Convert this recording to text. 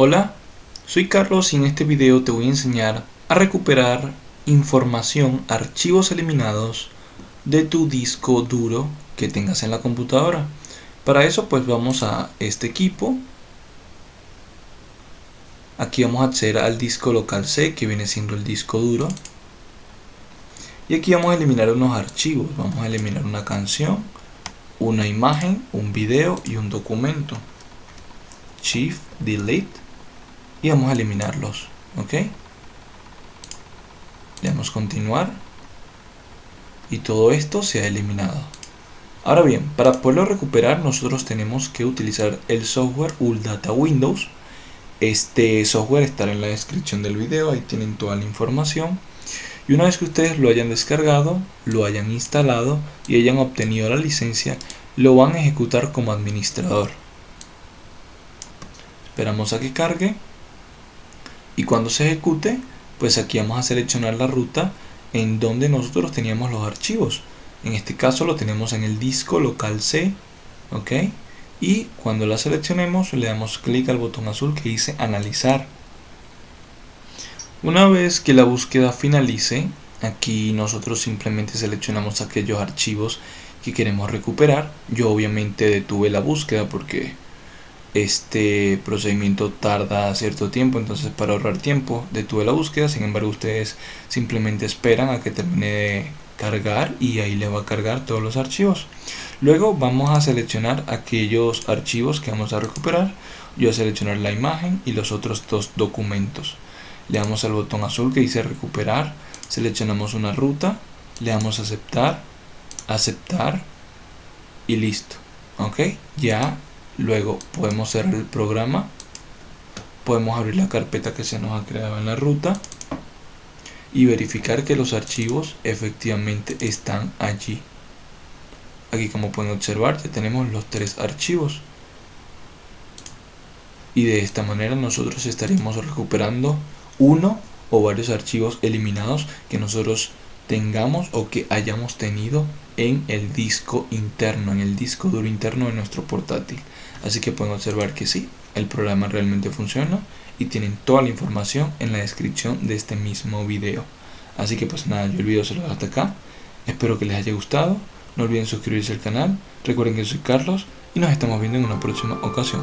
Hola, soy Carlos y en este video te voy a enseñar a recuperar información, archivos eliminados de tu disco duro que tengas en la computadora. Para eso pues vamos a este equipo. Aquí vamos a acceder al disco local C que viene siendo el disco duro. Y aquí vamos a eliminar unos archivos. Vamos a eliminar una canción, una imagen, un video y un documento. Shift, Delete y vamos a eliminarlos ok le damos continuar y todo esto se ha eliminado. Ahora bien para poderlo recuperar nosotros tenemos que utilizar el software Data Windows. Este software estará en la descripción del video ahí tienen toda la información. Y una vez que ustedes lo hayan descargado lo hayan instalado y hayan obtenido la licencia lo van a ejecutar como administrador. Esperamos a que cargue y cuando se ejecute pues aquí vamos a seleccionar la ruta en donde nosotros teníamos los archivos. En este caso lo tenemos en el disco local C ok y cuando la seleccionemos le damos clic al botón azul que dice analizar. Una vez que la búsqueda finalice aquí nosotros simplemente seleccionamos aquellos archivos que queremos recuperar. Yo obviamente detuve la búsqueda porque este procedimiento tarda cierto tiempo entonces para ahorrar tiempo detuve la búsqueda sin embargo ustedes simplemente esperan a que termine de cargar y ahí le va a cargar todos los archivos. Luego vamos a seleccionar aquellos archivos que vamos a recuperar. Yo voy a seleccionar la imagen y los otros dos documentos. Le damos al botón azul que dice recuperar. Seleccionamos una ruta. Le damos a aceptar aceptar y listo. Ok ya luego podemos cerrar el programa. Podemos abrir la carpeta que se nos ha creado en la ruta y verificar que los archivos efectivamente están allí. Aquí como pueden observar ya tenemos los tres archivos. Y de esta manera nosotros estaremos recuperando uno o varios archivos eliminados que nosotros tengamos o que hayamos tenido en el disco interno, en el disco duro interno de nuestro portátil. Así que pueden observar que sí, el programa realmente funciona y tienen toda la información en la descripción de este mismo video. Así que pues nada, yo el video se lo dejo hasta acá. Espero que les haya gustado. No olviden suscribirse al canal. Recuerden que soy Carlos y nos estamos viendo en una próxima ocasión.